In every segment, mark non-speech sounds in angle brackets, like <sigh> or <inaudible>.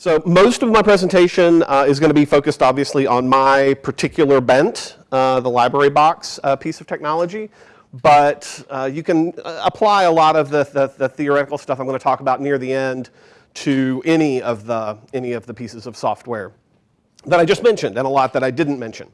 So most of my presentation uh, is going to be focused obviously on my particular bent, uh, the library box uh, piece of technology, but uh, you can uh, apply a lot of the, the, the, theoretical stuff I'm going to talk about near the end to any of, the, any of the pieces of software that I just mentioned and a lot that I didn't mention.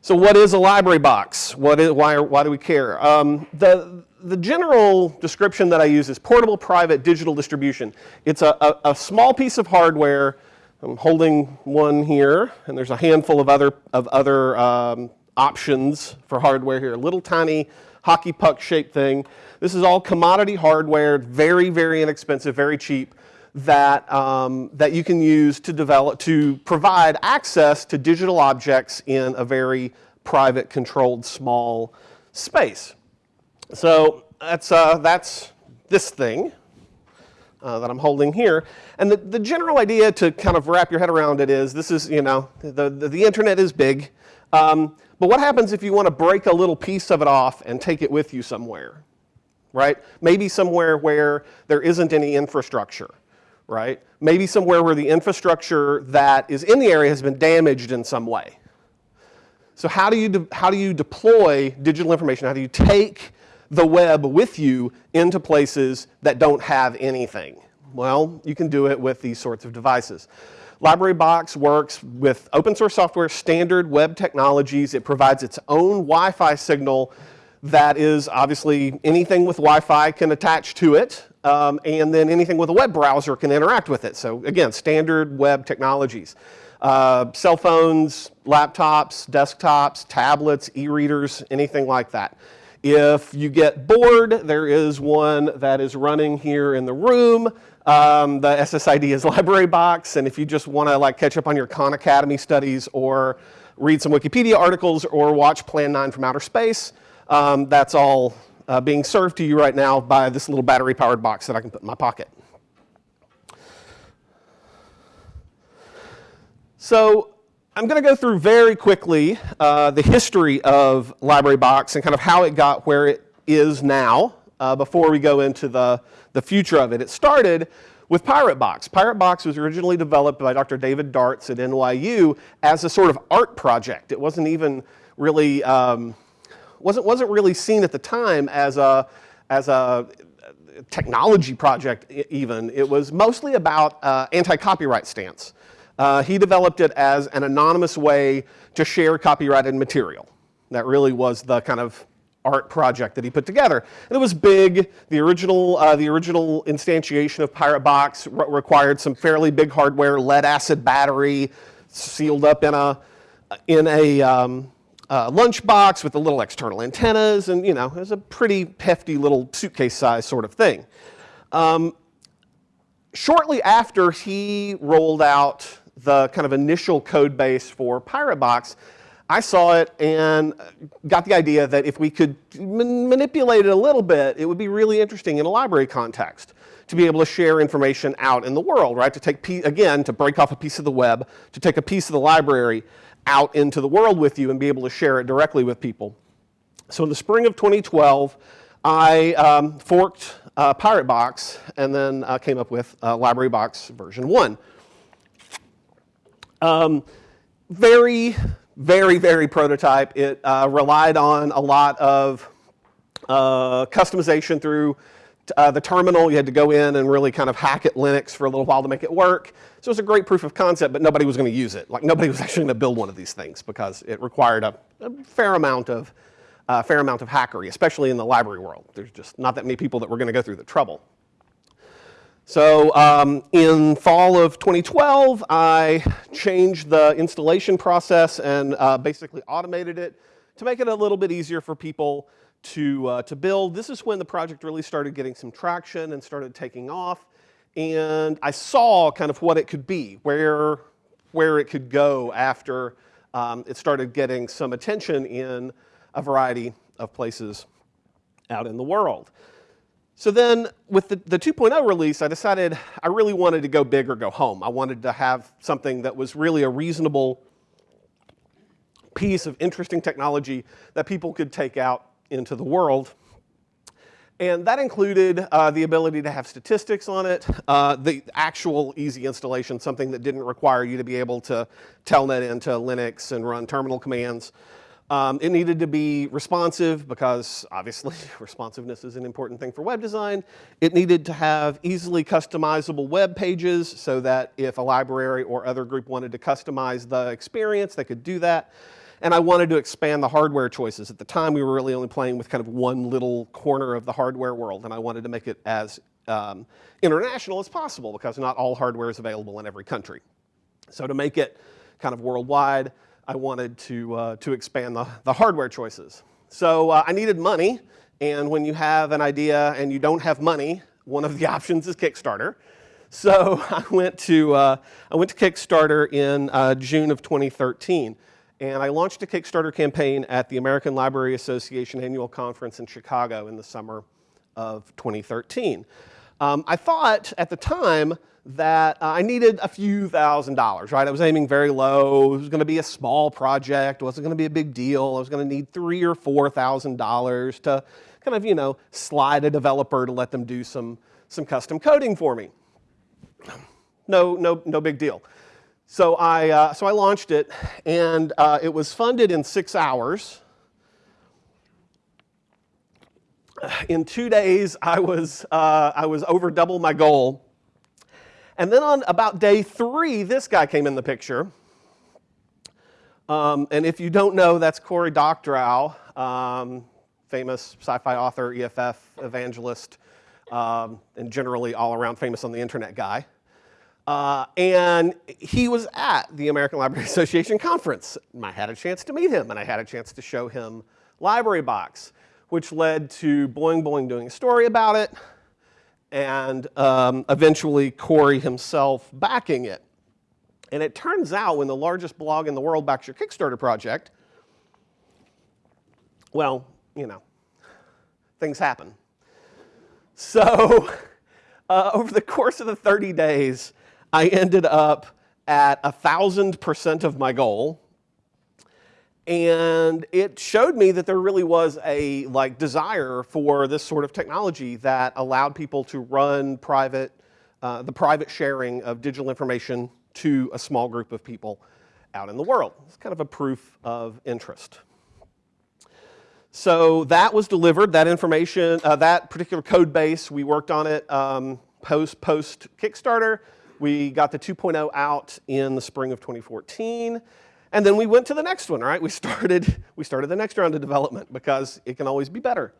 So what is a library box? What is, why, why do we care? Um, the, the general description that I use is portable private digital distribution. It's a, a, a, small piece of hardware. I'm holding one here, and there's a handful of other, of other um, options for hardware here. A little tiny hockey puck shaped thing. This is all commodity hardware, very, very inexpensive, very cheap that, um, that you can use to develop, to provide access to digital objects in a very private, controlled, small space. So that's, uh, that's this thing uh, that I'm holding here. And the, the general idea to kind of wrap your head around it is, this is, you know, the, the, the internet is big. Um, but what happens if you want to break a little piece of it off and take it with you somewhere, right? Maybe somewhere where there isn't any infrastructure right? Maybe somewhere where the infrastructure that is in the area has been damaged in some way. So how do you, how do you deploy digital information? How do you take the web with you into places that don't have anything? Well, you can do it with these sorts of devices. Library Box works with open source software, standard web technologies. It provides its own Wi-Fi signal that is obviously anything with Wi-Fi can attach to it. Um, and then anything with a web browser can interact with it. So again, standard web technologies. Uh, cell phones, laptops, desktops, tablets, e-readers, anything like that. If you get bored, there is one that is running here in the room. Um, the SSID is <laughs> Library Box, and if you just want to like catch up on your Khan Academy studies or read some Wikipedia articles or watch Plan 9 from Outer Space, um, that's all uh, being served to you right now by this little battery powered box that I can put in my pocket. So I'm going to go through very quickly uh, the history of Library Box and kind of how it got where it is now uh, before we go into the, the future of it. It started with Pirate Box. Pirate Box was originally developed by Dr. David Darts at NYU as a sort of art project. It wasn't even really um, wasn't, wasn't really seen at the time as a, as a technology project even. It was mostly about uh, anti-copyright stance. Uh, he developed it as an anonymous way to share copyrighted material. That really was the kind of art project that he put together. And it was big. The original, uh, the original instantiation of Pirate Box re required some fairly big hardware, lead acid battery, sealed up in a, in a, um, uh, lunchbox with the little external antennas, and you know, it was a pretty hefty little suitcase size sort of thing. Um, shortly after he rolled out the kind of initial code base for Pirate Box, I saw it and got the idea that if we could man manipulate it a little bit, it would be really interesting in a library context to be able to share information out in the world, right? To take, again, to break off a piece of the web, to take a piece of the library out into the world with you and be able to share it directly with people. So in the spring of 2012, I um, forked uh, Pirate Box and then uh, came up with uh, Library Box version 1. Um, very, very, very prototype. It uh, relied on a lot of uh, customization through uh, the terminal. You had to go in and really kind of hack at Linux for a little while to make it work. So it was a great proof of concept, but nobody was going to use it. Like nobody <laughs> was actually going to build one of these things because it required a, a fair amount of uh, fair amount of hackery, especially in the library world. There's just not that many people that were going to go through the trouble. So um, in fall of 2012, I changed the installation process and uh, basically automated it to make it a little bit easier for people to, uh, to build. This is when the project really started getting some traction and started taking off and I saw kind of what it could be, where, where it could go after um, it started getting some attention in a variety of places out in the world. So then with the, the 2.0 release, I decided I really wanted to go big or go home. I wanted to have something that was really a reasonable piece of interesting technology that people could take out into the world. And that included uh, the ability to have statistics on it, uh, the actual easy installation, something that didn't require you to be able to telnet into Linux and run terminal commands. Um, it needed to be responsive because obviously <laughs> responsiveness is an important thing for web design. It needed to have easily customizable web pages so that if a library or other group wanted to customize the experience, they could do that. And I wanted to expand the hardware choices. At the time, we were really only playing with kind of one little corner of the hardware world, and I wanted to make it as um, international as possible because not all hardware is available in every country. So to make it kind of worldwide, I wanted to, uh, to expand the, the hardware choices. So uh, I needed money, and when you have an idea and you don't have money, one of the <laughs> options is Kickstarter. So <laughs> I went to, uh, I went to Kickstarter in uh, June of 2013, and I launched a Kickstarter campaign at the American Library Association annual conference in Chicago in the summer of 2013. Um, I thought at the time that uh, I needed a few thousand dollars, right? I was aiming very low. It was going to be a small project. It wasn't going to be a big deal. I was going to need three or four thousand dollars to kind of, you know, slide a developer to let them do some, some custom coding for me. No, no, no big deal. So I, uh, so I launched it, and uh, it was funded in six hours. In two days, I was, uh, I was over double my goal and then on about day three, this guy came in the picture. Um, and if you don't know, that's Cory Doctorow, um, famous sci-fi author, EFF evangelist, um, and generally all around famous on the internet guy. Uh, and he was at the American Library <laughs> Association conference. I had a chance to meet him, and I had a chance to show him Library Box, which led to Boing Boing doing a story about it, and um, eventually Cory himself backing it. And it turns out when the largest blog in the world backs your Kickstarter project, well, you know, things happen. So <laughs> uh, over the course of the 30 days, I ended up at 1,000% of my goal, and it showed me that there really was a like desire for this sort of technology that allowed people to run private, uh, the private sharing of digital information to a small group of people out in the world. It's kind of a proof of interest. So that was delivered, that information, uh, that particular code base, we worked on it um, post, post Kickstarter. We got the 2.0 out in the spring of 2014. And then we went to the next one, right? We <laughs> started, we started the next round of development because it can always be better.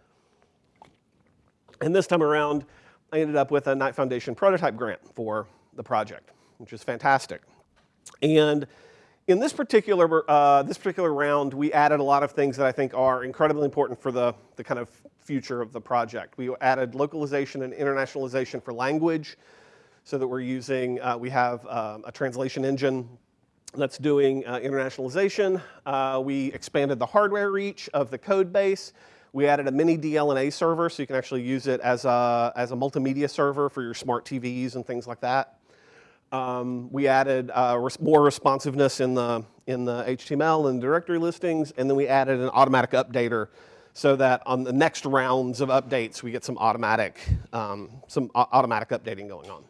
And this time around, I ended up with a Knight Foundation prototype grant for the project, which is fantastic. And in this particular, uh, this particular round, we added a lot of things that I think are incredibly important for the, the kind of future of the project. We added localization and internationalization for language so that we're using, uh, we have uh, a translation engine that's doing uh, internationalization. Uh, we expanded the hardware reach of the code base. We added a mini DLNA server so you can actually use it as a, as a multimedia server for your smart TVs and things like that. Um, we added uh, res more responsiveness in the, in the HTML and directory listings, and then we added an automatic updater so that on the next rounds of updates, we get some automatic, um, some automatic updating going on.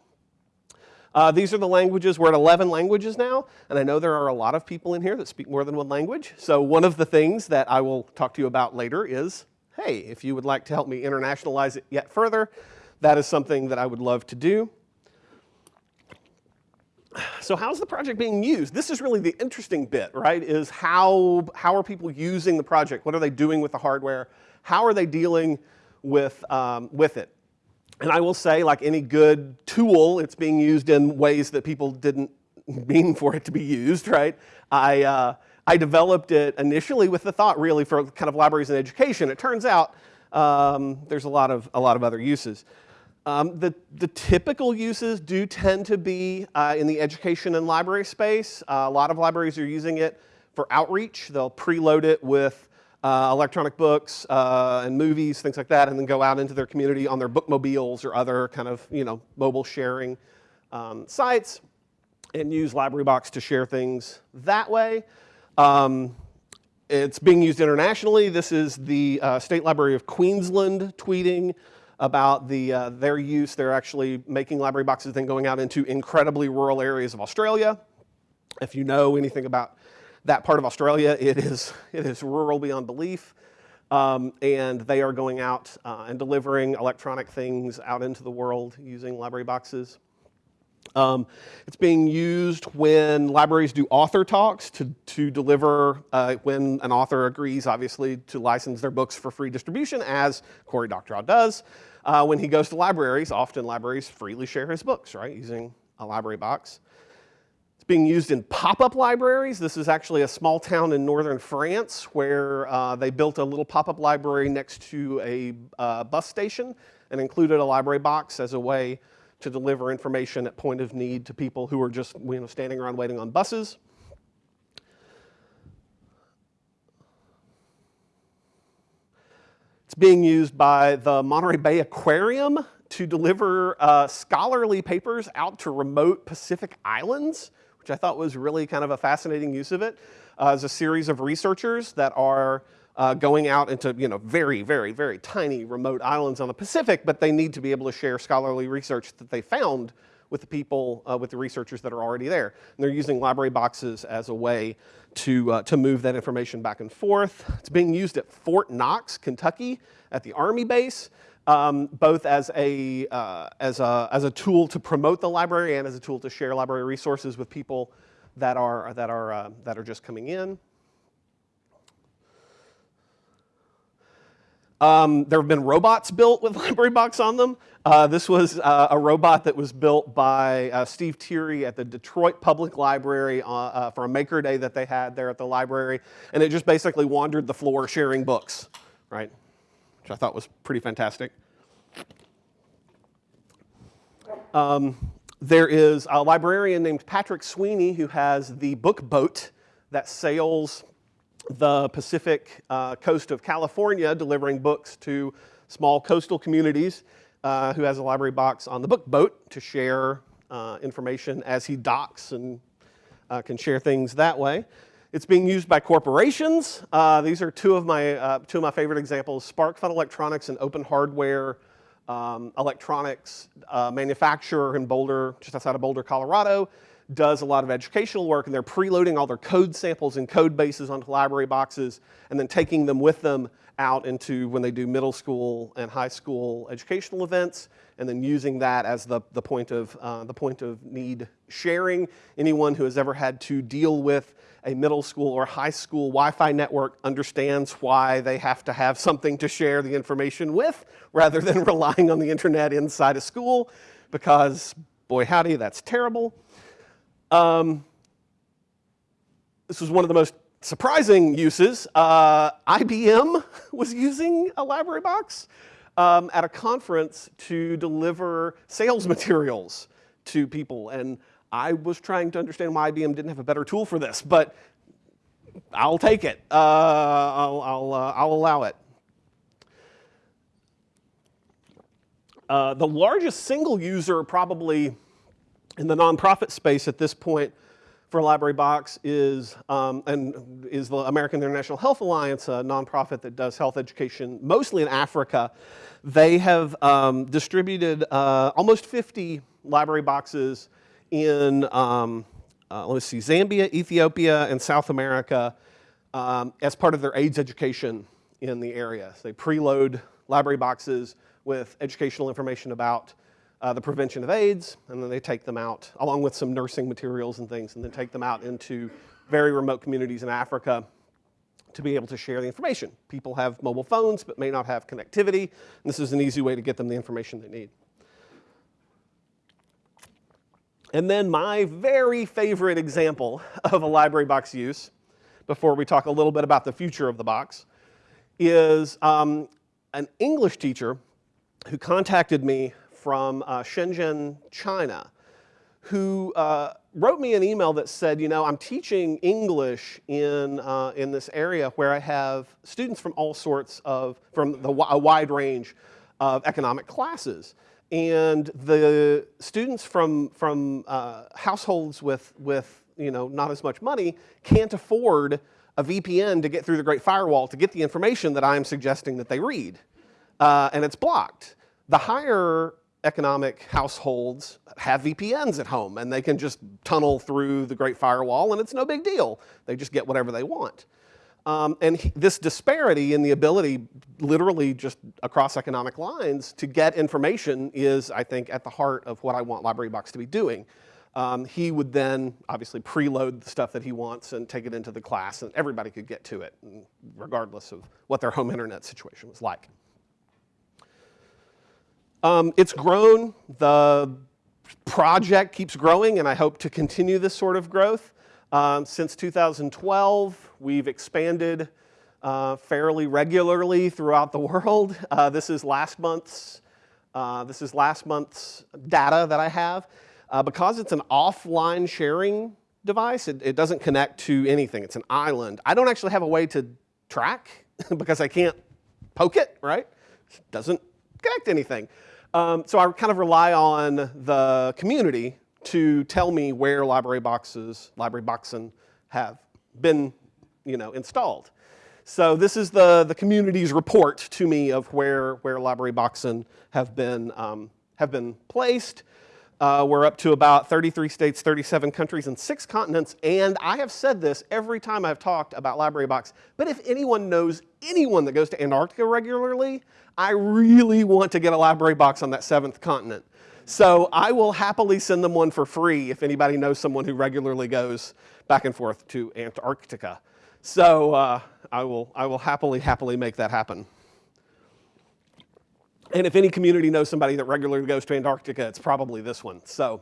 Uh, these are the languages. We're at 11 languages now, and I know there are a lot of people in here that speak more than one language. So one of the things that I will talk to you about later is, hey, if you would like to help me internationalize it yet further, that is something that I would love to do. So how's the project being used? This is really the interesting bit, right, is how, how are people using the project? What are they doing with the hardware? How are they dealing with, um, with it? And I will say, like any good tool, it's being used in ways that people didn't mean for it to be used, right? I, uh, I developed it initially with the thought really for kind of libraries and education. It turns out um, there's a lot of, a lot of other uses. Um, the, the typical uses do tend to be uh, in the education and library space. Uh, a lot of libraries are using it for outreach. They'll preload it with uh, electronic books uh, and movies, things like that, and then go out into their community on their bookmobiles or other kind of you know mobile sharing um, sites and use Library Box to share things that way. Um, it's being used internationally. This is the uh, State Library of Queensland tweeting. about the, uh, their use. They're actually making library boxes, then going out into incredibly rural areas of Australia. If you know anything about that part of Australia, it is, it is rural beyond belief. Um, and they are going out uh, and delivering electronic things out into the world using library boxes. Um, it's being used when libraries do author talks to, to deliver uh, when an author agrees, obviously, to license their books for free distribution, as Cory Doctorow does. Uh, when he goes to libraries, often libraries freely share his books, right, using a library box. Being used in pop-up libraries. This is actually a small town in northern France where uh, they built a little pop-up library next to a uh, bus station and included a library box as a way to deliver information at point of need to people who are just you know, standing around waiting on buses. It's being used by the Monterey Bay Aquarium to deliver uh, scholarly papers out to remote Pacific islands, which I thought was really kind of a fascinating use of it. Uh, as a series of researchers that are uh, going out into you know very, very, very tiny remote islands on the Pacific, but they need to be able to share scholarly research that they found with the people, uh, with the researchers that are already there. And they're using library boxes as a way to, uh, to move that information back and forth. It's being used at Fort Knox, Kentucky, at the Army base, um, both as a, uh, as, a, as a tool to promote the library and as a tool to share library resources with people that are, that are, uh, that are just coming in. Um, there have been robots built with <laughs> Library Box on them. Uh, this was uh, a robot that was built by uh, Steve Teary at the Detroit Public Library uh, uh, for a Maker Day that they had there at the library. And it just basically wandered the floor sharing books, right? Which I thought was pretty fantastic. Um, there is a librarian named Patrick Sweeney who has the book boat that sails the Pacific uh, coast of California, delivering books to small coastal communities, uh, who has a library box on the book boat to share uh, information as he docks and uh, can share things that way. It's being used by corporations. Uh, these are two of my uh, two of my favorite examples: SparkFun Electronics and Open Hardware um, Electronics manufacturer in Boulder, just outside of Boulder, Colorado does a lot of educational work and they're preloading all their code samples and code bases onto library boxes and then taking them with them out into when they do middle school and high school educational events and then using that as the, the, point, of, uh, the point of need sharing. Anyone who has ever had to deal with a middle school or high school Wi-Fi network understands why they have to have something to share the information with rather than <laughs> relying on the internet inside a school because boy howdy, that's terrible. Um, this was one of the most surprising uses. Uh, IBM <laughs> was using a library box um, at a conference to deliver sales <laughs> materials to people. And I was trying to understand why IBM didn't have a better tool for this, but I'll take it. Uh, I'll, I'll, uh, I'll, allow it. Uh, the largest single user probably in the nonprofit space at this point for Library Box is, um, and is the American International Health Alliance, a nonprofit that does health education mostly in Africa. They have um, distributed uh, almost 50 library boxes in, um, uh, let's see, Zambia, Ethiopia, and South America um, as part of their AIDS education in the area. So they preload library boxes with educational information about uh, the prevention of AIDS, and then they take them out, along with some nursing materials and things, and then take them out into very remote communities in Africa to be able to share the information. People have mobile phones, but may not have connectivity, and this is an easy way to get them the information they need. And then my very favorite example of a library box use, before we talk a little bit about the future of the box, is um, an English teacher who contacted me from uh, Shenzhen, China, who uh, wrote me an email that said, you know, I'm teaching English in, uh, in this area where I have students from all sorts of, from the, a wide range of economic classes. And the students from, from uh, households with, with, you know, not as much money can't afford a VPN to get through the Great Firewall to get the information that I'm suggesting that they read. Uh, and it's blocked The higher economic households have VPNs at home and they can just tunnel through the Great Firewall and it's no big deal. They just get whatever they want. Um, and this disparity in the ability, literally just across economic lines, to get information is, I think, at the heart of what I want LibraryBox to be doing. Um, he would then obviously preload the stuff that he wants and take it into the class, and everybody could get to it, regardless of what their home internet situation was like. Um, it's grown. The project keeps growing, and I hope to continue this sort of growth. Um, since 2012, we've expanded uh, fairly regularly throughout the <laughs> world. Uh, this is last month's uh, this is last month's data that I have. Uh, because it's an offline sharing device, it, it doesn't connect to anything. It's an island. I don't actually have a way to track <laughs> because I can't poke it, right? It doesn't connect to anything. Um, so I kind of rely on the community to tell me where library boxes, library boxen have been you know, installed. So this is the, the community's report to me of where, where library boxen have been, um, have been placed. Uh, we're up to about 33 states, 37 countries, and six continents. And I have said this every time I've talked about Library Box. But if anyone knows anyone that goes to Antarctica regularly, I really want to get a Library Box on that seventh continent. So I will happily send them one for free if anybody knows someone who regularly goes back and forth to Antarctica. So uh, I, will, I will happily, happily make that happen. And if any community knows somebody that regularly goes to Antarctica, it's probably this one. So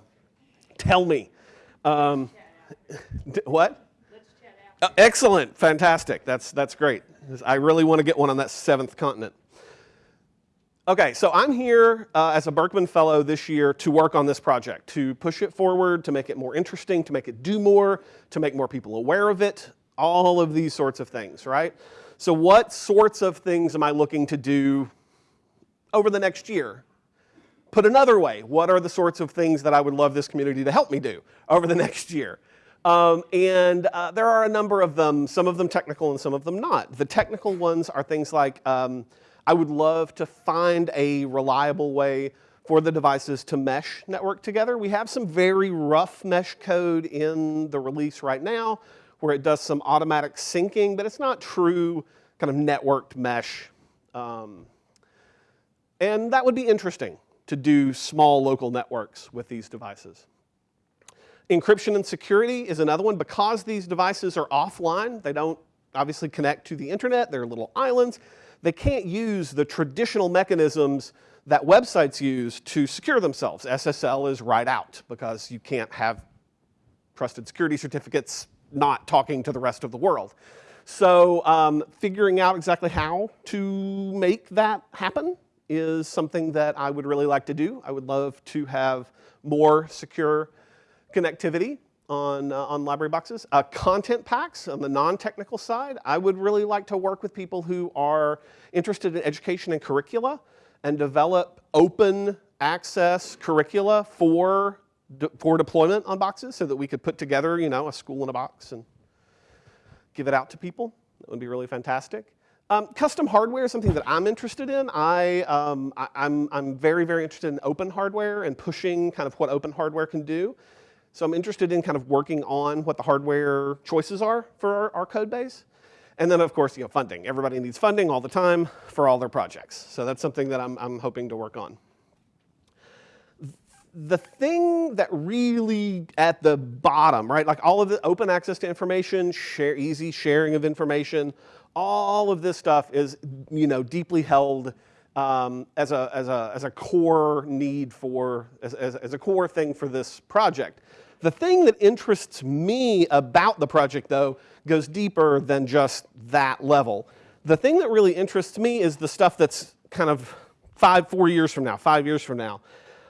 tell me. Um, what? Uh, excellent, fantastic. That's, that's great. I really want to get one on that seventh continent. Okay, so I'm here uh, as a Berkman Fellow this year to work on this project, to push it forward, to make it more interesting, to make it do more, to make more people aware of it, all of these sorts of things, right? So what sorts of things am I looking to do over the next year. Put another way, what are the sorts of things that I would love this community to help me do over the <laughs> next year? Um, and uh, there are a number of them, some of them technical and some of them not. The technical ones are things like, um, I would love to find a reliable way for the devices to mesh network together. We have some very rough mesh code in the release right now where it does some automatic syncing, but it's not true kind of networked mesh um, and that would be interesting to do small local networks with these devices. Encryption and security is another one. Because these devices are offline, they don't obviously connect to the internet, they're little islands, they can't use the traditional mechanisms that websites use to secure themselves. SSL is right out because you can't have trusted security certificates not talking to the rest of the world. So um, figuring out exactly how to make that happen is something that I would really like to do. I would love to have more secure connectivity on, uh, on library boxes. Uh, content packs on the non-technical side, I would really like to work with people who are interested in education and curricula and develop open access curricula for, de for deployment on boxes so that we could put together you know, a school in a box and give it out to people. That would be really fantastic. Um, custom hardware is something that I'm interested in. I, um, I, I'm, I'm very, very interested in open hardware and pushing kind of what open hardware can do. So I'm interested in kind of working on what the hardware choices are for our, our code base. And then of course, you know, funding. Everybody needs funding all the time for all their projects. So that's something that I'm, I'm hoping to work on. The thing that really at the bottom, right, like all of the open access to information, share, easy sharing of information, all of this stuff is, you know, deeply held um, as, a, as, a, as a core need for, as, as, as, a core thing for this project. The thing that interests me about the project, though, goes deeper than just that level. The thing that really interests me is the stuff that's kind of five, four years from now, five years from now.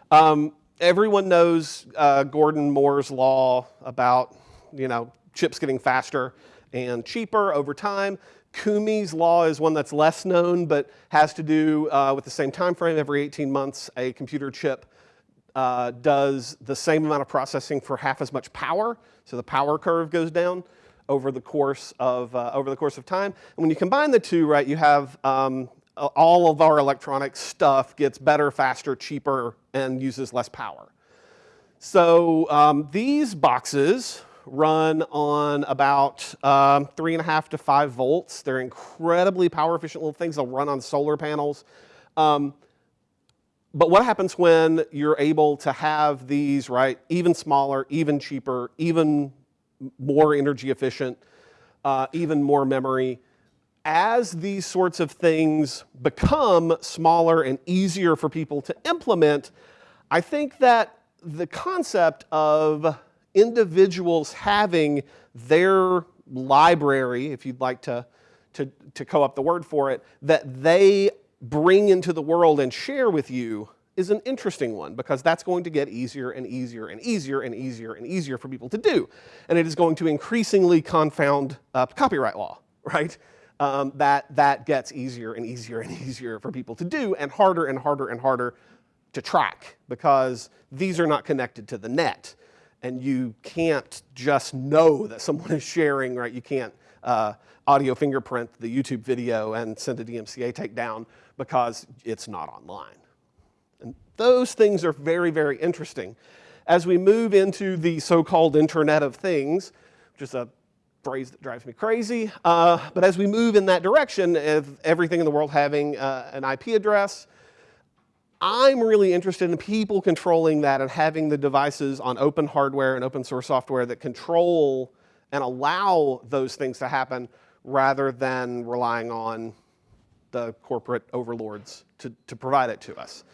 Um, everyone knows uh, Gordon Moore's law about, you know, chips getting faster and cheaper over time. Koomey's law is one that's less known, but has to do uh, with the same time frame. Every 18 months, a computer chip uh, does the same amount of processing for half as much power. So the power curve goes down over the course of, uh, over the course of time. And when you combine the two, right, you have um, all of our electronic stuff gets better, faster, cheaper, and uses less power. So um, these boxes run on about um, three and a half to five volts. They're incredibly power efficient little things. They'll run on solar panels. Um, but what happens when you're able to have these, right, even smaller, even cheaper, even more energy efficient, uh, even more memory? As these sorts of things become smaller and easier for people to implement, I think that the concept of individuals having their library, if you'd like to, to, to co-op the word for it, that they bring into the world and share with you is an interesting one because that's going to get easier and easier and easier and easier and easier for people to do. And it is going to increasingly confound uh, copyright law, <laughs> right? Um, that, that gets easier and easier and easier for people to do and harder and harder and harder to track because these are not connected to the net. And you can't just know that someone <laughs> is sharing, right? You can't uh, audio fingerprint the YouTube video and send a DMCA takedown because it's not online. And those things are very, very interesting. As we move into the so-called Internet of Things, which is a phrase that drives me crazy, uh, but as we move in that direction of everything in the world having uh, an IP address, I'm really interested in people controlling that and having the devices on open hardware and open source software that control and allow those things to happen rather than relying on the corporate overlords to, to provide it to us.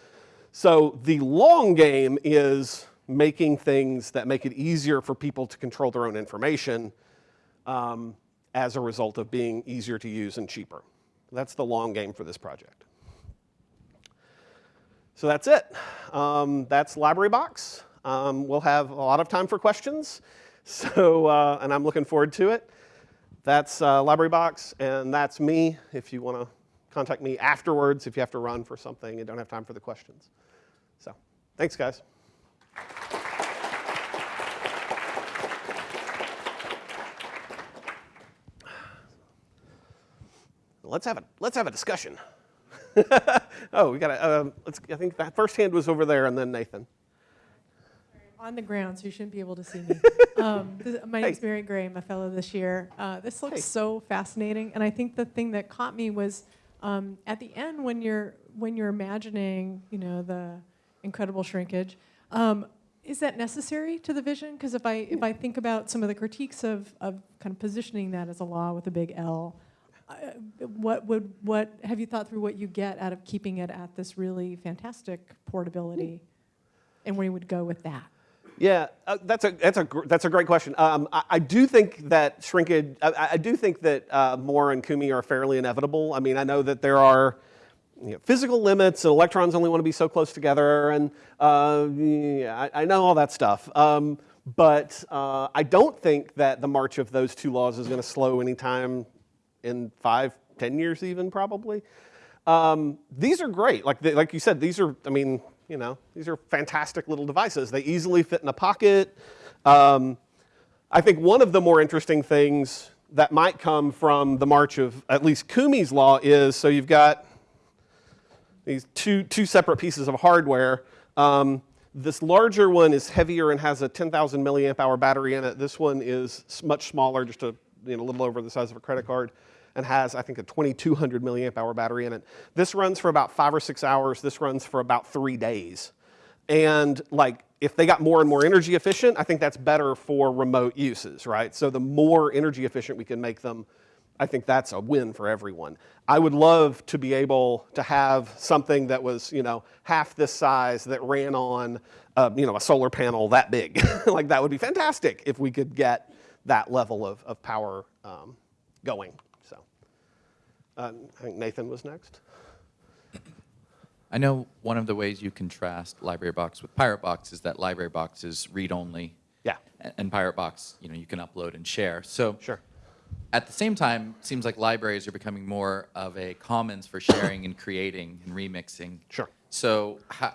So the long game is making things that make it easier for people to control their own information um, as a result of being easier to use and cheaper. That's the long game for this project. So that's it. Um, that's Library Box. Um, we'll have a lot of time for questions, <laughs> so, uh, and I'm looking forward to it. That's uh, Library Box, and that's me if you want to contact me afterwards if you have to run for something and don't have time for the questions. So, thanks, guys. Let's have a, let's have a discussion. <laughs> oh, we got to, um, let's, I think that first hand was over there and then Nathan. On the ground, so you shouldn't be able to see me. <laughs> Um, this- My name's Mary Gray, I'm a fellow this year. Uh, This Hey. looks so fascinating, and I think the thing that caught me was um, at the end when you're, when you're imagining, you know, the incredible shrinkage, um, is that necessary to the vision? Because if I, if I think about some of the critiques of, of kind of positioning that as a law with a big L, what would, what, have you thought through what you get out of keeping it at this really fantastic portability? And where you would go with that? Yeah, uh, that's a that's a that's a great question. Um, I, I do think that shrinkage. I, I do think that uh, Moore and Koomey are fairly inevitable. I mean, I know that there are you know, physical limits, and electrons only want to be so close together, and uh, yeah, I, I know all that stuff. Um, but uh, I don't think that the march of those two laws is going to slow anytime in five, ten years, even probably. Um, these are great. Like, the, like you said, these are, I mean, you know, these are fantastic little devices. They easily fit in a pocket. Um, I think one of the more interesting things that might come from the march of at least Koomey's law is, so you've got these two, two separate pieces of hardware. Um, this larger one is heavier and has a 10,000 milliamp hour battery in it. This one is much smaller, just a you know, a little over the size of a credit card, and has, I think, a 2,200 milliamp hour battery in it. This runs for about five or six hours. This runs for about three days. And like, if they got more and more energy efficient, I think that's better for remote uses, right? So the more energy efficient we can make them, I think that's a win for everyone. I would love to be able to have something that was, you know, half this size that ran on, uh, you know, a solar panel that big. <laughs> like that would be fantastic if we could get that level of, of power um, going. Uh, I think Nathan was next. I know one of the ways you contrast Library Box with Pirate Box is that Library Box is read-only. Yeah. And Pirate Box, you know, you can upload and share. So Sure. at the same time, it seems like libraries are becoming more of a commons for sharing and creating and remixing. Sure. So how,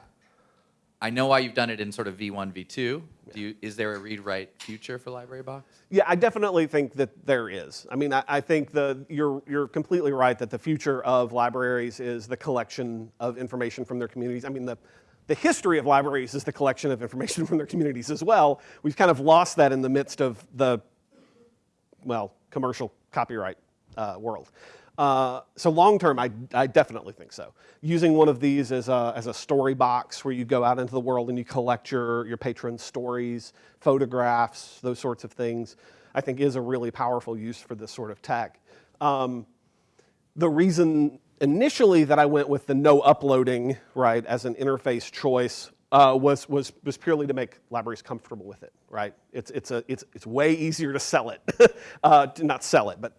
I know why you've done it in sort of V1, V2. Do you, is there a read-write future for Library Box? Yeah, I definitely think that there is. I mean, I, I think the, you're, you're completely right that the future of libraries is the collection of information from their communities. I mean, the, the history of libraries is the collection of information <laughs> from their communities as well. We've kind of lost that in the midst of the, well, commercial copyright uh, world. Uh, so long term, I, I definitely think so. Using one of these as a, as a story box where you go out into the world and you collect your, your patrons' stories, photographs, those sorts of things, I think is a really powerful use for this sort of tech. Um, the reason initially that I went with the no uploading, right, as an interface choice uh, was, was, was purely to make libraries comfortable with it, right? It's, it's, a, it's, it's way easier to sell it, <laughs> uh, to not sell it, but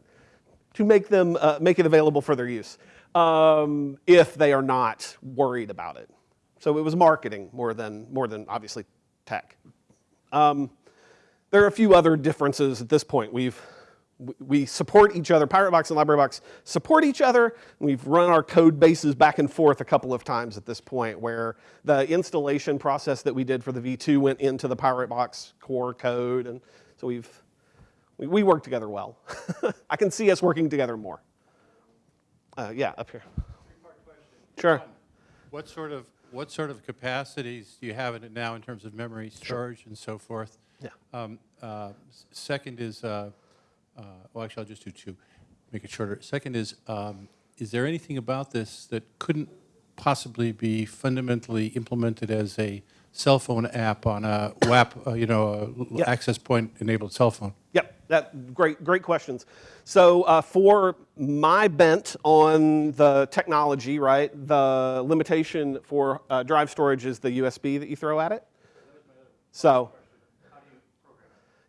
to make them uh, make it available for their use um, if they are not worried about it. So it was marketing more than more than obviously tech. Um, there are a few other differences at this point. We've we support each other. PirateBox and LibraryBox support each other. We've run our code bases back and forth a couple of times at this point, where the installation process that we did for the V2 went into the PirateBox core code, and so we've we, we work together well. <laughs> I can see us working together more. Uh, yeah, up here. Sure. What sort of, what sort of capacities do you have in it now in terms of memory storage and so forth? Yeah. Um, uh, Second is, uh, uh, well, actually, I'll just do two, make it shorter. Second is, um, is there anything about this that couldn't possibly be fundamentally implemented as a cell phone app on a WAP, uh, you know, a l- Yeah. access point-enabled cell phone? Yep, that great, great questions. So uh, for my bent on the technology, right, the limitation for uh, drive storage is the USB that you throw at it. So.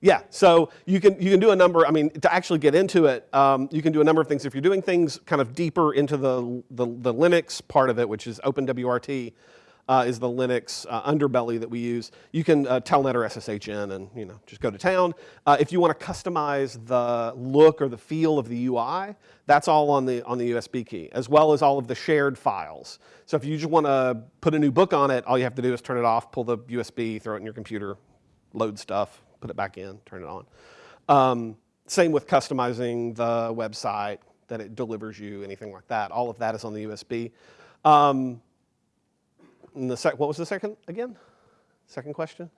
Yeah, so you can, you can do a number, I mean, to actually get into it, um, you can do a number of things. If you're doing things kind of deeper into the, the, the Linux part of it, which is OpenWRT, uh, is the Linux uh, underbelly that we use. You can uh, telnet or SSH in and you know just go to town. Uh, if you want to customize the look or the feel of the UI, that's all on the on the USB key, as well as all of the shared files. So if you just want to put a new book on it, all you have to do is turn it off, pull the USB, throw it in your computer, load stuff, put it back in, turn it on. Um, same with customizing the website that it delivers you, anything like that. All of that is on the USB. Um, and the sec- what was the second again? Second question?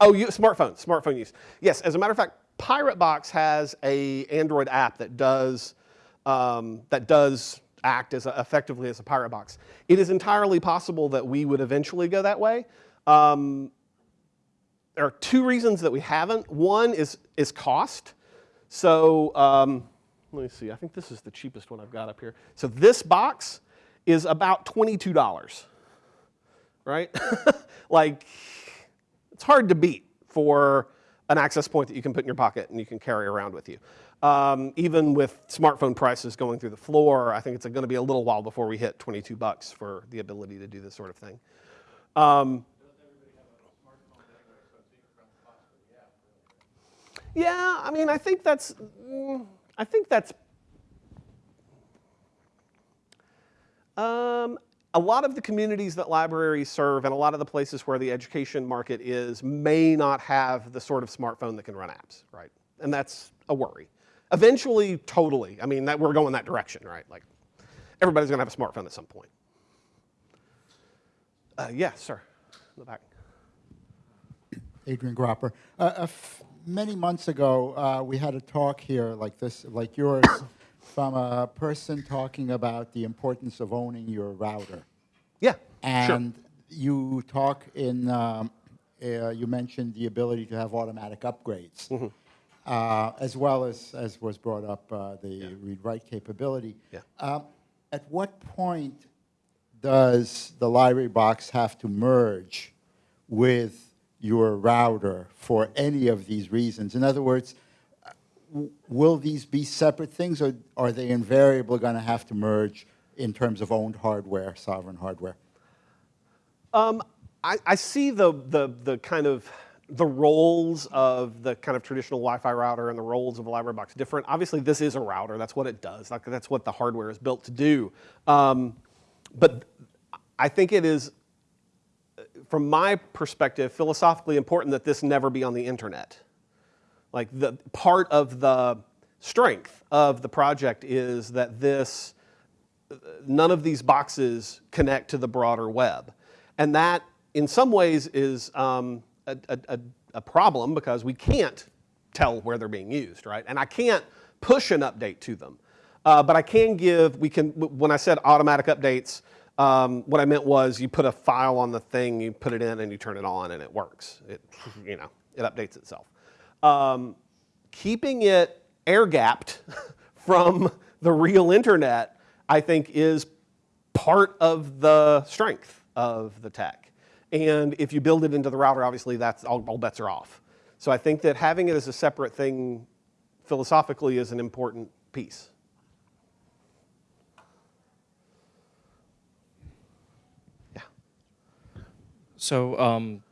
Oh, you, smartphone, smartphone use. Yes, as a matter of fact, PirateBox has a Android app that does um, that does act as a, effectively as a PirateBox. It is entirely possible that we would eventually go that way. Um, there are two reasons that we haven't. One is is cost. So um, let me see. I think this is the cheapest one I've got up here. So this box is about twenty-two dollars right? <laughs> like, it's hard to beat for an access point that you can put in your pocket and you can carry around with you. Um, even with smartphone prices going through the floor, I think it's going to be a little while before we hit 22 bucks for the ability to do this sort of thing. Um, yeah, I mean, I think that's, mm, I think that's Um, a lot of the communities that libraries serve and a lot of the places where the education market is may not have the sort of smartphone that can run apps, right? And that's a worry. Eventually, totally. I mean, that, we're going that direction, right? Like, everybody's going to have a smartphone at some point. Uh, yes, sir. In the back. Adrian Gropper. Uh, many months ago, uh, we had a talk here like this, like yours, from a person talking about the importance of owning your router. Yeah, sure. And you talk in, um, uh, you mentioned the ability to have automatic upgrades, Mm-hmm. uh, as well as, as was brought up, uh, the read-write capability. Yeah. Um, at what point does the library box have to merge with your router for any of these reasons? In other words, will these be separate things, or are they invariably going to have to merge in terms of owned hardware, sovereign hardware? Um, I, I see the, the, the kind of the roles of the kind of traditional Wi-Fi router and the roles of a library box different. Obviously, this is a router. That's what it does. Like, that's what the hardware is built to do. Um, but I think it is from my perspective, philosophically important that this never be on the internet. Like the part of the strength of the project is that this none of these boxes connect to the broader web. And that, in some ways, is um, a, a, a- problem because we can't tell where they're being used, right? And I can't push an update to them. Uh, but I can give, we can, when I said automatic updates, um, what I meant was you put a file on the thing, you put it in, and you turn it on, and it works. It, <laughs> you know, it updates itself. Um, keeping it air gapped <laughs> from the real internet, I think, is part of the strength of the tech. And if you build it into the router, obviously that's all, all bets are off. So I think that having it as a separate thing philosophically is an important piece. Yeah. So um,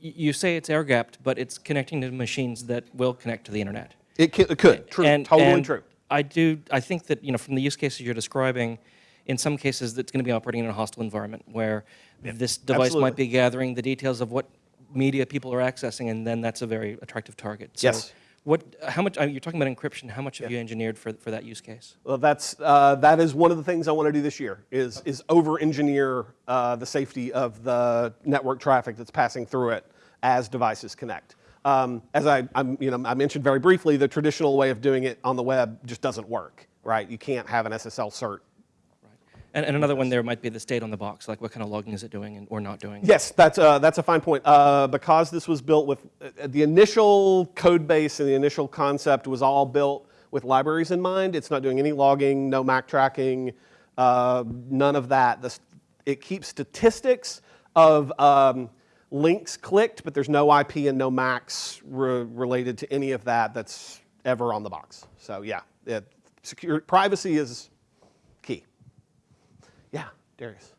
you say it's air gapped, but it's connecting to machines that will connect to the internet. It, it could. True. And- totally and true. I do. I think that you know from the use cases you're describing, in some cases that's going to be operating in a hostile environment where this device absolutely. might be gathering the details of what media people are accessing, and then that's a very attractive target. So Yes. What? How much? uh, You're talking about encryption. How much have you engineered for for that use case? Well, that's uh, that is one of the things I want to do this year is is over-engineer uh, the safety of the network traffic that's passing through it as devices connect. Um, as I I'm, you know I mentioned very briefly, the traditional way of doing it on the web just doesn't work. Right? You can't have an SSL cert And, and another one there might be the state on the box, like what kind of logging is it doing and, or not doing. Yes, that's, uh, that's a fine point. Uh, because this was built with, uh, the initial code base and the initial concept was all built with libraries in mind. It's not doing any logging, no MAC tracking, uh, none of that. This, it keeps statistics of um, links clicked, but there's no IP and no MACs re- related to any of that that's ever on the box. So yeah, it, secure, privacy is Darius.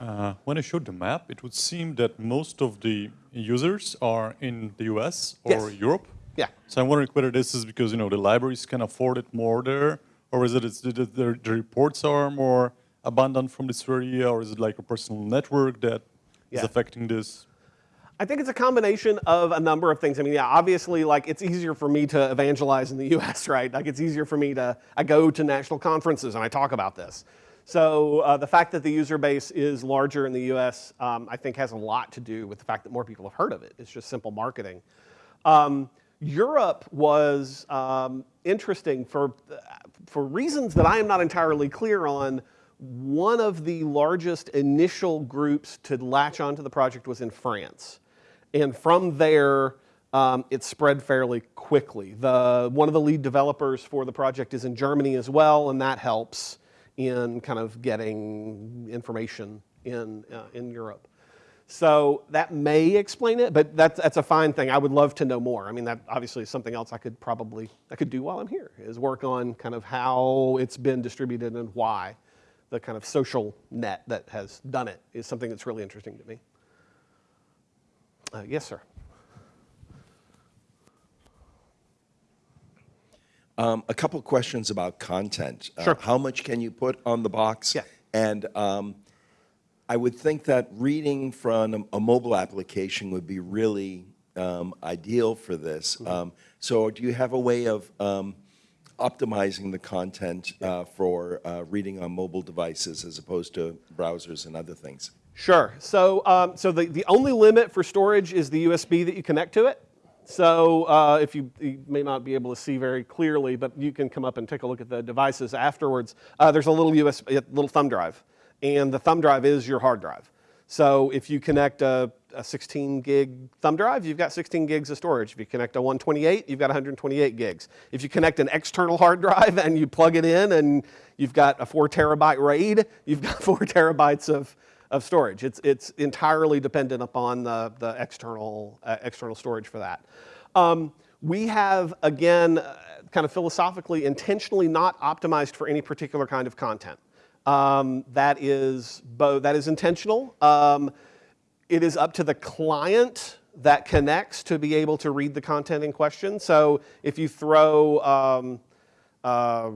Uh, when I showed the map, it would seem that most of the users are in the US or Yes. Europe. Yeah. So I'm wondering whether this is because you know the libraries can afford it more there, or is it it's, the, the, the reports are more abundant from this area, or is it like a personal network that is Yeah. affecting this? I think it's a combination of a number of things. I mean, yeah, obviously, like it's easier for me to evangelize in the <laughs> U.S., right? Like it's easier for me to I go to national conferences and I talk about this. So uh, the fact that the user base is larger in the U.S., um, I think, has a lot to do with the fact that more people have heard of it. It's just simple marketing. Um, Europe was um, interesting for for reasons that I am not entirely clear on. One of the largest initial groups to latch onto the project was in France. And from there, um, it spread fairly quickly. The, one of the lead developers for the project is in Germany as well, and that helps in kind of getting information in, uh, in Europe. So that may explain it, but that's, that's a fine thing. I would love to know more. I mean, that obviously is something else I could probably, I could do while I'm here, is work on kind of how it's been distributed and why. The kind of social net that has done it is something that's really interesting to me. Uh, yes, sir. Um, a couple questions about content. Uh, Sure. how much can you put on the box? Yeah. And um, I would think that reading from a, mobile application would be really um, ideal for this. Mm-hmm. Um, so, do you have a way of um, optimizing the content uh, for uh, reading on mobile devices as opposed to browsers and other things? Sure. So, um, so the, the only limit for storage is the USB that you connect to it. So uh, if you, you may not be able to see very clearly, but you can come up and take a look at the devices afterwards. Uh, there's a little USB, a little thumb drive, and the thumb drive is your hard drive. So if you connect a, a 16 gig thumb drive, you've got 16 gigs of storage. If you connect a 128, you've got 128 gigs. If you connect an external hard drive and you plug it in and you've got a four terabyte RAID, you've got <laughs> four terabytes of, of storage. It's, it's entirely dependent upon the, the external, uh, external storage for that. Um, we have, again, uh, kind of philosophically, intentionally not optimized for any particular kind of content. Um, that is both, that is intentional. Um, it is up to the client that connects to be able to read the content in question. So if you throw um, uh,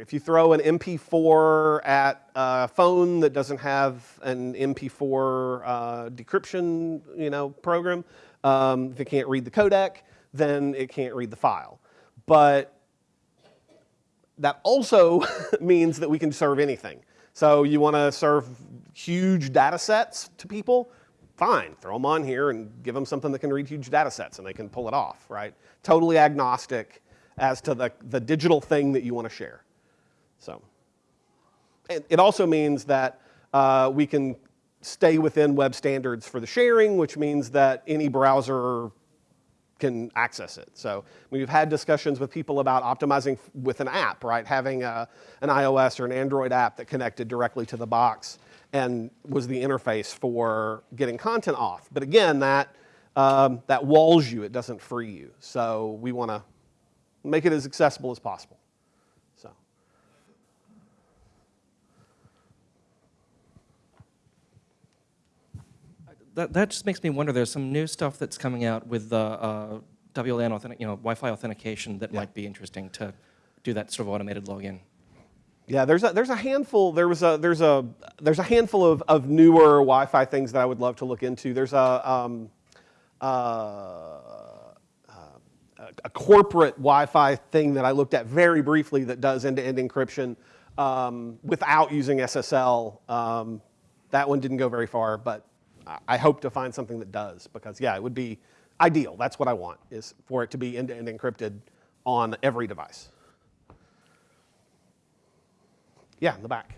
if you throw an MP4 at a phone that doesn't have an MP4 uh, decryption, you know, program, um, if it can't read the codec, then it can't read the file. But that also <laughs> means that we can serve anything. So you want to serve huge data sets to people? Fine, throw them on here and give them something that can read huge data sets and they can pull it off, right? Totally agnostic as to the, the digital thing that you want to share. So it, it also means that uh, we can stay within web standards for the sharing, which means that any browser can access it. So we've had discussions with people about optimizing with an app, right? Having a, an iOS or an Android app that connected directly to the box and was the interface for getting content off. But again, that, um, that walls you, it doesn't free you. So we want to make it as accessible as possible. So. That, that just makes me wonder. There's some new stuff that's coming out with the uh, WLAN authentic, you know, Wi-Fi authentication that Yeah. might be interesting to do that sort of automated login. Yeah, there's a, there's a handful. There was a there's a there's a handful of, of newer Wi-Fi things that I would love to look into. There's a um, uh, uh, a corporate Wi-Fi thing that I looked at very briefly that does end-to-end encryption um, without using SSL. Um, that one didn't go very far, but I- hope to find something that does because yeah, it would be ideal. That's what I want is for it to be end-to-end encrypted on every device. Yeah, in the back.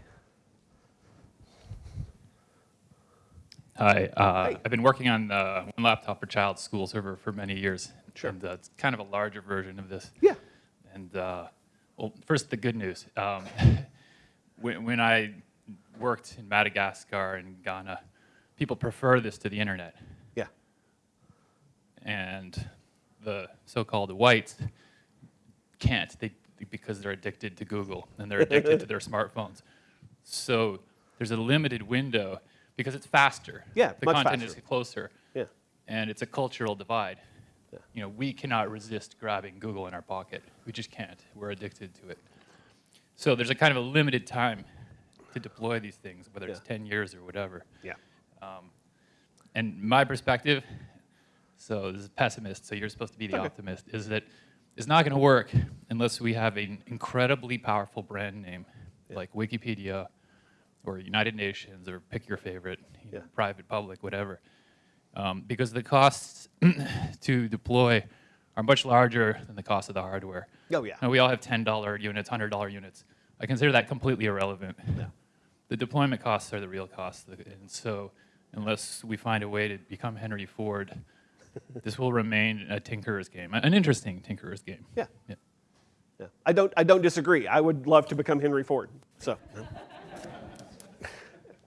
Hi, uh, Hey. I've been working on uh, one laptop per child school server for many years. Sure. And uh, it's kind of a larger version of this. Yeah. And uh, well, first the good news. Um, <laughs> when, when I worked in Madagascar and Ghana, people prefer this to the internet. Yeah. And the so-called whites can't they, because they're addicted to Google and they're addicted to their <laughs> smartphones. So there's a limited window because it's faster. Yeah, the content faster. is closer, Yeah. and it's a cultural divide. Yeah. You know, we cannot resist grabbing Google in our pocket. We just can't. We're addicted to it. So there's a kind of a limited time to deploy these things, whether it's 10 years or whatever. Yeah. Um, and my perspective, so this is pessimist, so you're supposed to be the Okay. optimist, is that it's not going to work unless we have an incredibly powerful brand name like Wikipedia or United Nations or pick your favorite, you know, Yeah. private, public, whatever. Um, because the costs <clears throat> to deploy are much larger than the cost of the hardware. Oh, yeah. And we all have $10 units, $100 units. I consider that completely irrelevant. Yeah. The deployment costs are the real costs. And so unless we find a way to become Henry Ford, <laughs> this will remain a tinkerer's game, an interesting tinkerer's game. Yeah. Yeah. Yeah. I don't, I don't disagree. I would love to become Henry Ford. So, <laughs>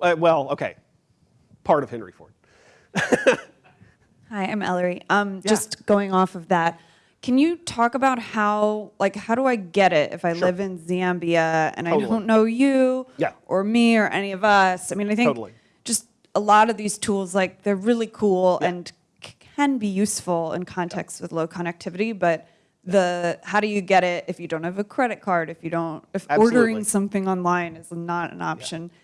Uh, well, okay, part of Henry Ford. <laughs> Hi, I'm Ellery. Um, Just going off of that, can you talk about how, like, how do I get it if I Sure. live in Zambia and I don't know you Yeah. or me or any of us? I mean, I think Totally. just a lot of these tools, like, they're really cool Yeah. and can be useful in contexts with low connectivity, but the how do you get it if you don't have a credit card, if you don't, if Absolutely. ordering something online is not an option, Yeah.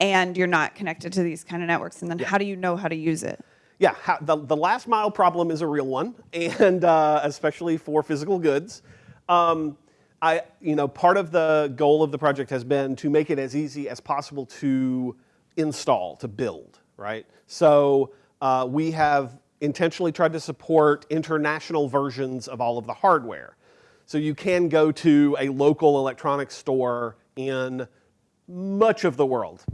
And you're not connected to these kind of networks, and then how do you know how to use it? Yeah, how, the, the last mile problem is a real one, <laughs> and uh, especially for physical goods. Um, I, you know, part of the goal of the project has been to make it as easy as possible to install, to build, right? So uh, we have intentionally tried to support international versions of all of the hardware. So you can go to a local electronics store in much of the world.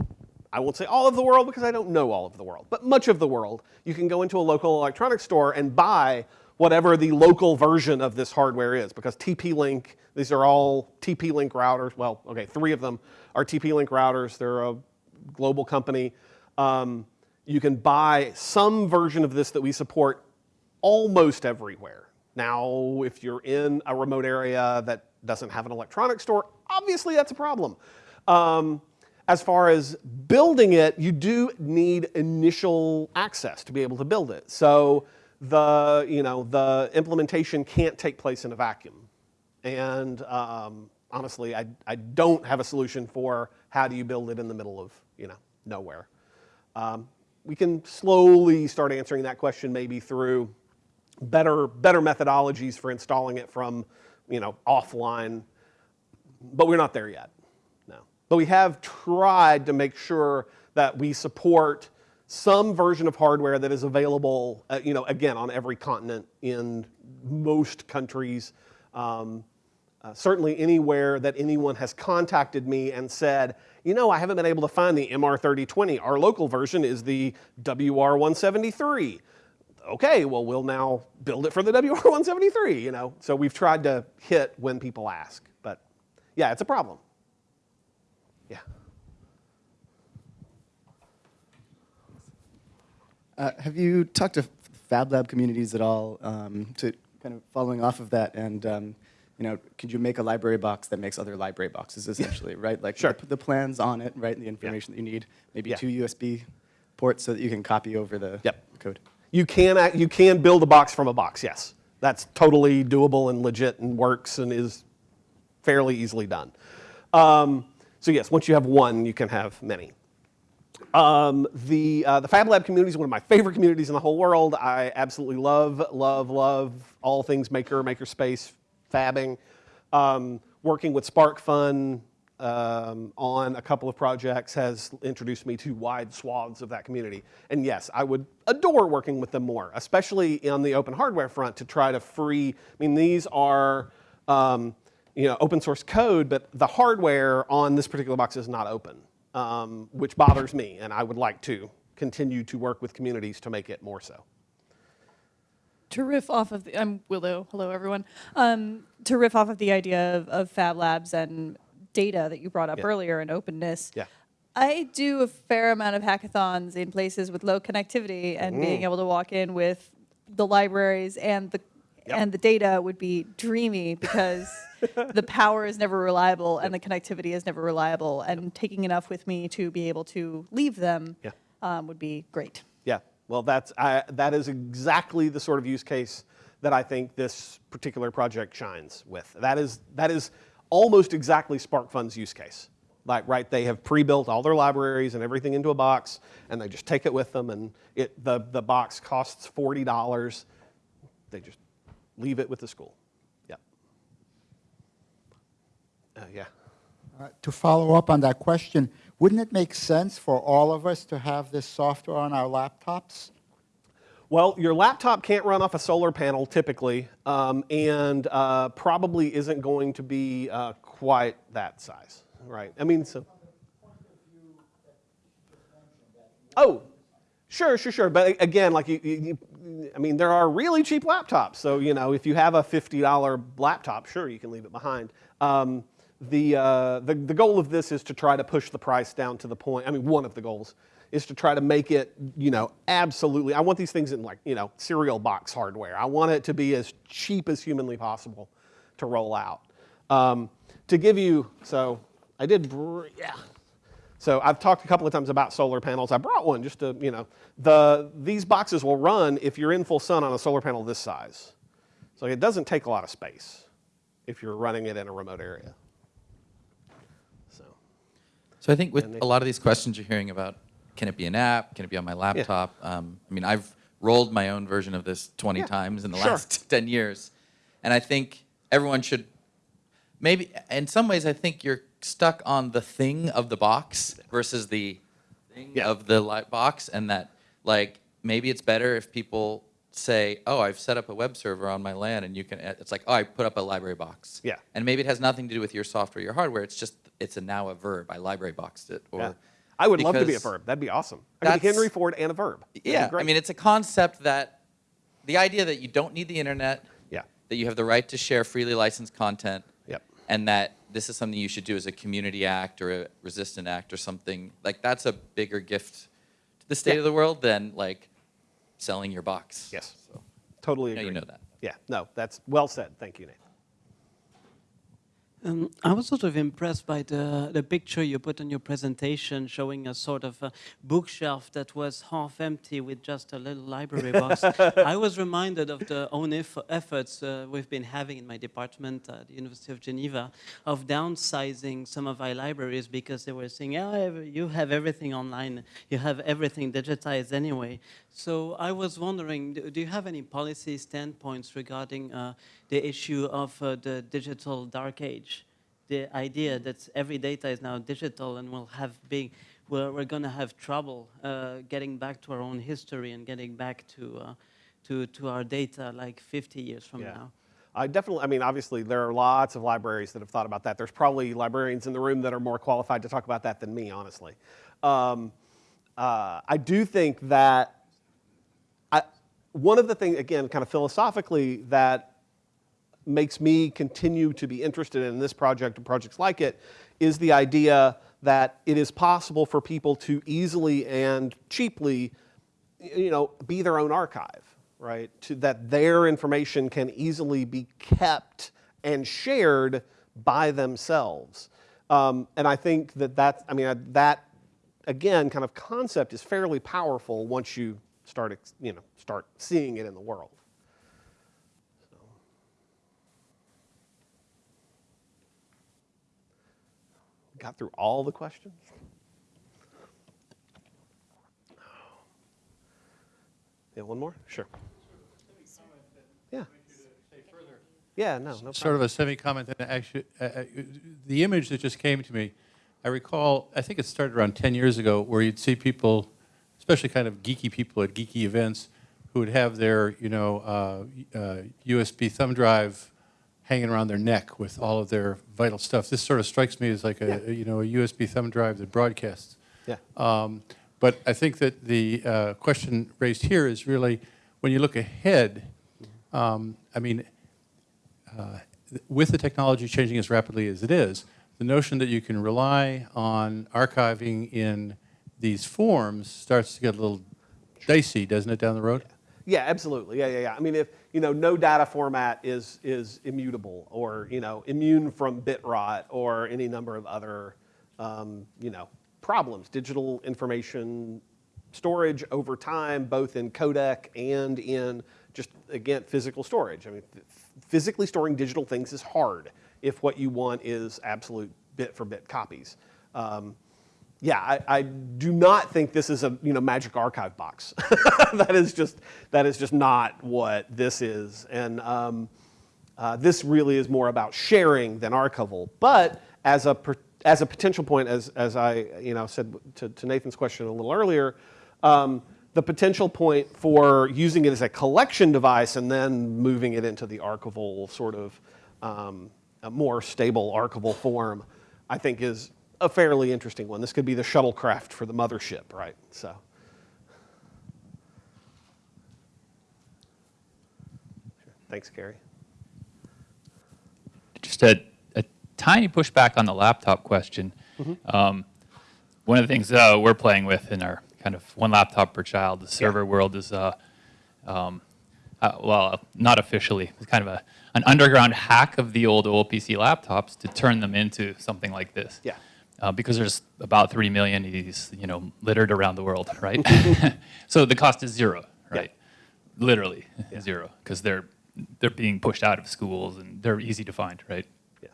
I won't say all of the world because I don't know all of the world, but much of the world, you can go into a local electronics store and buy whatever the local version of this hardware is because TP-Link, these are all TP-Link routers. Well, okay, three of them are TP-Link routers. They're a global company. Um, you can buy some version of this that we support almost everywhere. Now, if you're in a remote area that doesn't have an electronics store, obviously that's a problem. Um, as far as building it, you do need initial access to be able to build it. So the, you know, the implementation can't take place in a vacuum. And um, honestly, I, I don't have a solution for how do you build it in the middle of, you know, nowhere. Um, we can slowly start answering that question maybe through better, better methodologies for installing it from, you know, offline, but we're not there yet. But we have tried to make sure that we support some version of hardware that is available, uh, you know, again, on every continent in most countries. Um, uh, certainly anywhere that anyone has contacted me and said, you know, I haven't been able to find the MR3020. Our local version is the WR173. Okay, well, we'll now build it for the <laughs> WR173, you know. So we've tried to hit when people ask. But yeah, it's a problem. Yeah. Uh, have you talked to Fab Lab communities at all um, to kind of following off of that and um, you know, could you make a library box that makes other library boxes essentially, right? Like Sure. put the plans on it, right, and the information that you need, maybe Yeah. two USB ports so that you can copy over the Yep. code. You can, act- you can build a box from a box, yes. That's totally doable and legit and works and is fairly easily done. Um, so yes, once you have one, you can have many. Um, the, uh, the Fab Lab community is one of my favorite communities in the whole world. I absolutely love, love, love all things maker, makerspace, fabbing. Um, working with SparkFun um, on a couple of projects has introduced me to wide swaths of that community. And yes, I would adore working with them more, especially on the open hardware front to try to free, I mean, these are, um, you know, open source code, but the hardware on this particular box is not open, um, which bothers me, and I would like to continue to work with communities to make it more so. to riff off of the, I'm Willow. Hello, everyone. Um, to riff off of the idea of, of Fab Labs and data that you brought up Yeah. earlier and openness. Yeah. I do a fair amount of hackathons in places with low connectivity, and being able to walk in with the libraries and the Yep. and the data would be dreamy because <laughs> the power is never reliable and the connectivity is never reliable. And taking enough with me to be able to leave them Yeah. um, would be great. Yeah, well, that's, I, that is exactly the sort of use case that I think this particular project shines with. That is, that is almost exactly SparkFun's use case. Like, right, they have pre-built all their libraries and everything into a box, and they just take it with them, and it, the, the box costs $40. They just leave it with the school. Yep. Uh, yeah. Uh, To follow up on that question, wouldn't it make sense for all of us to have this software on our laptops? Well, your laptop can't run off a solar panel typically, um, and uh, probably isn't going to be uh, quite that size, right? I mean, so. Oh, sure, sure, sure. But again, like you, you, you- I mean, there are really cheap laptops. So you know, if you have a fifty dollar laptop, sure, you can leave it behind. Um, the, uh, the the goal of this is to try to push the price down to the point. I mean, one of the goals is to try to make it, you know, absolutely. I want these things in like, you know, cereal box hardware. I want it to be as cheap as humanly possible to roll out. Um, to give you, so I did, yeah. So I've talked a couple of times about solar panels. I brought one just to, you know, the, these boxes will run if you're in full sun on a solar panel this size. So it doesn't take a lot of space if you're running it in a remote area. So, So I think with a lot of these questions you're hearing about, can it be an app? Can it be on my laptop? Um, I mean, I've rolled my own version of this 20 Yeah, times in the sure. last <laughs> 10 years. And I think everyone should, maybe, in some ways, I think you're stuck on the thing of the box versus the thing Yeah. of the li- box. And that, like, maybe it's better if people say, oh, I've set up a web server on my LAN and you can, uh, it's like, oh, I put up a library box. Yeah. And maybe it has nothing to do with your software, your hardware. It's just, it's a now a verb. I library boxed it. Or yeah. I would love to be a verb. That'd be awesome. I could be Henry Ford and a verb. That'd Yeah, I mean, it's a concept that the idea that you don't need the internet, yeah. that you have the right to share freely licensed content. And that this is something you should do as a community act or a resistant act or something like that's a bigger gift to the state Yeah. of the world than like selling your box. Yes. So, Totally agree. you know that. Yeah, no, that's well said. Thank you, Nathan. Um, I was sort of impressed by the, the picture you put on your presentation showing a sort of a bookshelf that was half empty with just a little library <laughs> box. I was reminded of the own eff- efforts uh, we've been having in my department at the University of Geneva of downsizing some of our libraries because they were saying, oh, you have everything online, you have everything digitized anyway. So I was wondering, do you have any policy standpoints regarding uh, the issue of uh, the digital dark age? The idea that every data is now digital and we'll have big, we're, we're going to have trouble uh, getting back to our own history and getting back to, uh, to, to our data like 50 years from Yeah. now. I definitely, I mean, obviously, there are lots of libraries that have thought about that. There's probably librarians in the room that are more qualified to talk about that than me, honestly. Um, uh, I do think that one of the things, again, kind of philosophically, that makes me continue to be interested in this project and projects like it is the idea that it is possible for people to easily and cheaply you know, be their own archive, right? To, that their information can easily be kept and shared by themselves. Um, and I think that that's, I mean, that, again, kind of concept is fairly powerful once you start, you know, start seeing it in the world. Got through all the questions? Yeah, one more? Sure. Yeah. Yeah, no, no problem. Sort of a semi-comment, and actually, uh, uh, the image that just came to me, I recall, I think it started around 10 years ago, where you'd see people, especially kind of geeky people at geeky events, who would have their, you know, uh, uh, USB thumb drive hanging around their neck with all of their vital stuff. This sort of strikes me as like a, Yeah. you know, a USB thumb drive that broadcasts. Yeah. Um, But I think that the uh, question raised here is really, when you look ahead, um, I mean, uh, with the technology changing as rapidly as it is, the notion that you can rely on archiving in these forms starts to get a little dicey, doesn't it, down the road? Yeah, absolutely. Yeah, yeah, yeah. I mean, if you know, no data format is is immutable, or you know, immune from bit rot, or any number of other, um, you know, problems. Digital information storage over time, both in codec and in just again physical storage. I mean, physically storing digital things is hard if what you want is absolute bit for bit copies. Um, yeah, I, I do not think this is a you know magic archive box. <laughs> that is just that is just not what this is, and um, uh, this really is more about sharing than archival. But as a as a potential point, as as I you know said to, to Nathan's question a little earlier, um, the potential point for using it as a collection device and then moving it into the archival sort of um, a more stable archival form, I think is a fairly interesting one. This could be the shuttlecraft for the mothership, right? So. Thanks, Carrie. Just a, a tiny pushback on the laptop question. Um, one of the things uh, we're playing with in our kind of one laptop per child, the server world is, uh, um, uh, well, not officially, it's kind of a, an underground hack of the old OLPC laptops to turn them into something like this. Yeah. Uh, because there's about 3 million of these, you know, littered around the world, <laughs> right? <laughs> <laughs> so the cost is zero, right? Literally zero, because they're they're being pushed out of schools and they're easy to find, right? Yeah.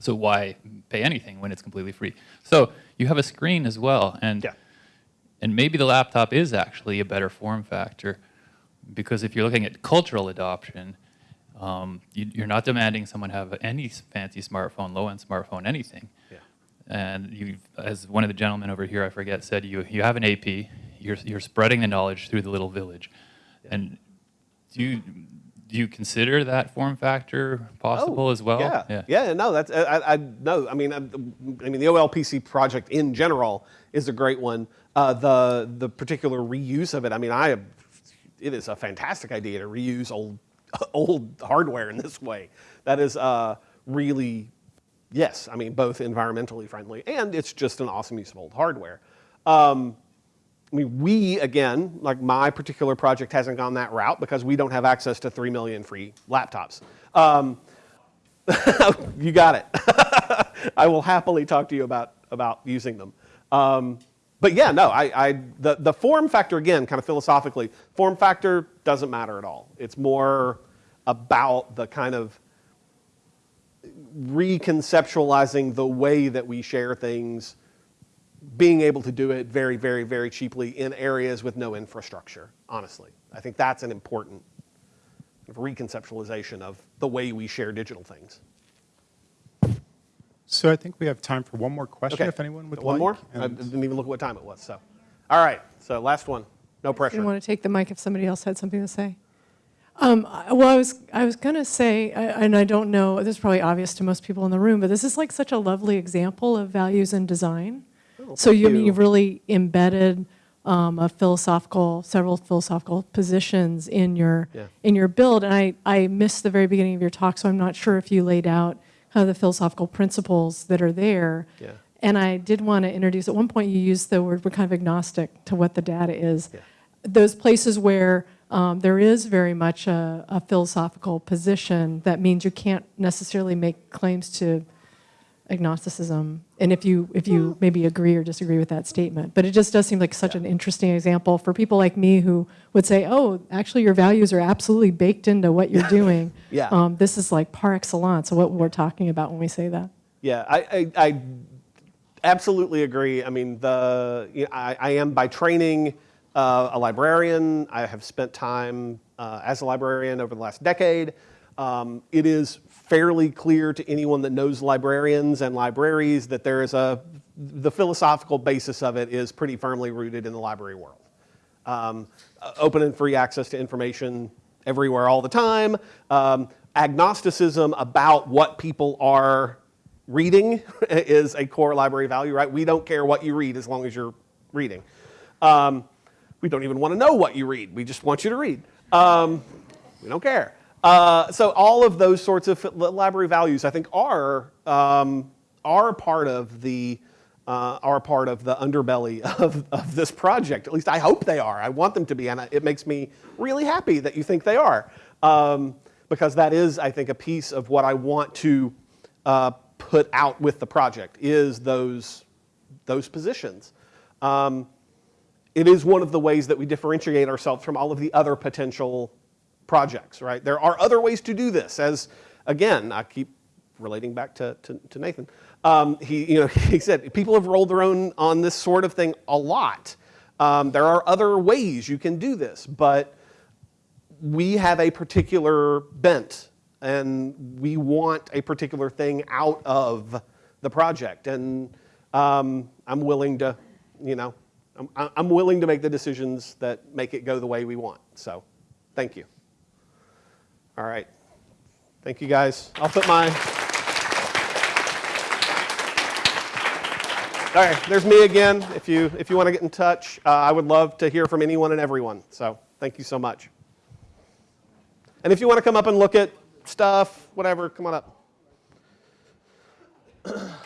So why pay anything when it's completely free? So you have a screen as well, and Yeah. and maybe the laptop is actually a better form factor, because if you're looking at cultural adoption, um, you, you're not demanding someone have any fancy smartphone, low-end smartphone, anything. Yeah. And you, as one of the gentlemen over here, I forget, said, you you have an AP, you're you're spreading the knowledge through the little village, and do you do you consider that form factor possible Oh, as well? Yeah, yeah, no, that's I, I I- no. I mean, I, I mean, the OLPC project in general is a great one. Uh, the the particular reuse of it. I mean, I it is a fantastic idea to reuse old <laughs> old hardware in this way. That is uh, really yes. I mean, both environmentally friendly and it's just an awesome use of old hardware. Um, I mean, we, again, like my particular project hasn't gone that route because we don't have access to 3 million free laptops. Um, <laughs> you got it. <laughs> I will happily talk to you about, about using them. Um, but yeah, no, I, I, the, the form factor, again, kind of philosophically, form factor doesn't matter at all. It's more about the kind of reconceptualizing the way that we share things, being able to do it very, very, very cheaply in areas with no infrastructure, honestly. I think that's an important reconceptualization of the way we share digital things. So I think we have time for one more question, Okay. if anyone would One like. more? I and- didn't even look at what time it was, so. All right, so last one. No didn't want to take the mic if somebody else had something to say. Um, well, I was, I was going to say, and I don't know, this is probably obvious to most people in the room, but this is like such a lovely example of values in design. So you, mean, you. you've really embedded um, a philosophical, several philosophical positions in your Yeah. in your build. And I, I missed the very beginning of your talk, so I'm not sure if you laid out kind of the philosophical principles that are there. Yeah. And I did want to introduce, at one point you used the word, we're kind of agnostic to what the data is. Yeah. Those places where um, there is very much a, a philosophical position, that means you can't necessarily make claims to agnosticism. And if you, if you maybe agree or disagree with that statement. But it just does seem like such an interesting example for people like me who would say, oh, actually your values are absolutely baked into what you're <laughs> doing. Yeah. Um, this is like par excellence what we're talking about when we say that. Yeah, I, I, I absolutely agree. I mean, the, you know, I, I am by training uh, a librarian. I have spent time uh, as a librarian over the last decade. Um, it is fairly clear to anyone that knows librarians and libraries that there is a, the philosophical basis of it is pretty firmly rooted in the library world. Um, uh, open and free access to information everywhere all the time. Um, agnosticism about what people are reading <laughs> is a core library value, right? We don't care what you read as long as you're reading. Um, we don't even want to know what you read. We just want you to read. Um, we don't care. Uh, so all of those sorts of library values, I think, are um, are part of the uh, are part of the underbelly <laughs> of, of this project. At least I hope they are. I want them to be, and it makes me really happy that you think they are, um, because that is, I think, a piece of what I want to uh, put out with the project is those those positions. Um, it is one of the ways that we differentiate ourselves from all of the other potential projects, right? There are other ways to do this, as again, I keep relating back to, to, to Nathan. Um, he, you know, <laughs> he said people have rolled their own on this sort of thing a lot. Um, there are other ways you can do this, but we have a particular bent and we want a particular thing out of the project. And um, I'm willing to, you know, I'm, I'm willing to make the decisions that make it go the way we want. So thank you. All right. Thank you guys. I'll put my. All right, there's me again. If you, if you want to get in touch, uh, I would love to hear from anyone and everyone. So thank you so much. And if you want to come up and look at stuff, whatever, come on up. <clears throat>